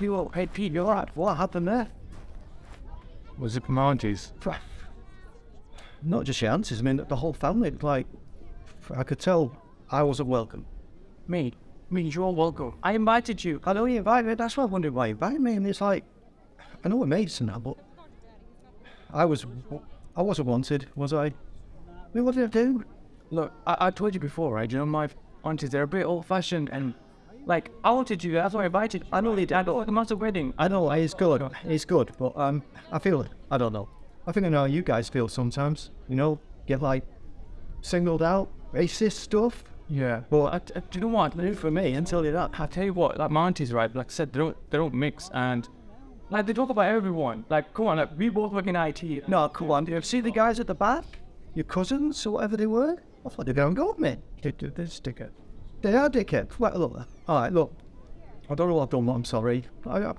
You, hey Pete, you're right. What happened there? Was it Mounties? Not just your aunties, I mean, the whole family. Like, I could tell I wasn't welcome. Me, me, you're welcome. I invited you. I know you invited me. That's why I wondered why you invited me. And it's like, I know we're mates and that, but I was, I wasn't wanted, was I? I mean, what did I do? Look, I, I told you before, right? You know, my aunties, they're a bit old fashioned and like, I wanted you, that's why I invited you. I know did. I like a massive wedding. I know it's good, it's good, but um, I feel it. I don't know. I think I know how you guys feel sometimes. You know, get like singled out, racist stuff. Yeah. But I, I, do you know what? do for me until you're that. I tell you what, like my aunties, right? Like I said, they don't, they don't mix and like they talk about everyone. Like, come on, like we both work in IT. No, come on. Do you see the guys at the back? Your cousins or whatever they were? I thought they were going to go with me. They do this ticket. They are dickheads. Well, look. All right, look. I don't know what I've done, but I'm sorry. I, I,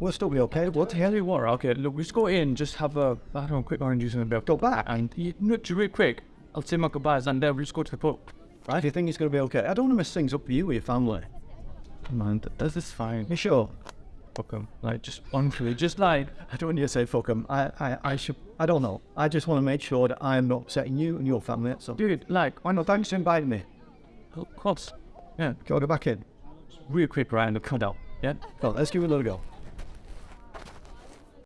we'll still be okay. We'll Tell you what, okay, look, we just go in, just have a, I don't know, quick orange juice and a bit. go back. And you know, just real quick, I'll say my goodbyes and then we'll just go to the pub. Right? Do you think it's going to be okay? I don't want to mess things up for you or your family. On, th- this is fine. You sure? Fuck 'em. Like, just honestly, just like, I don't want you to say fuck 'em. I, I, I should. I don't know. I just want to make sure that I am not upsetting you and your family. All. dude, like, why No, not? thanks for inviting me. Oh, of course. Yeah, Go go back in. real quick, Ryan, the cut out. Yeah? Well, let's give it a little go.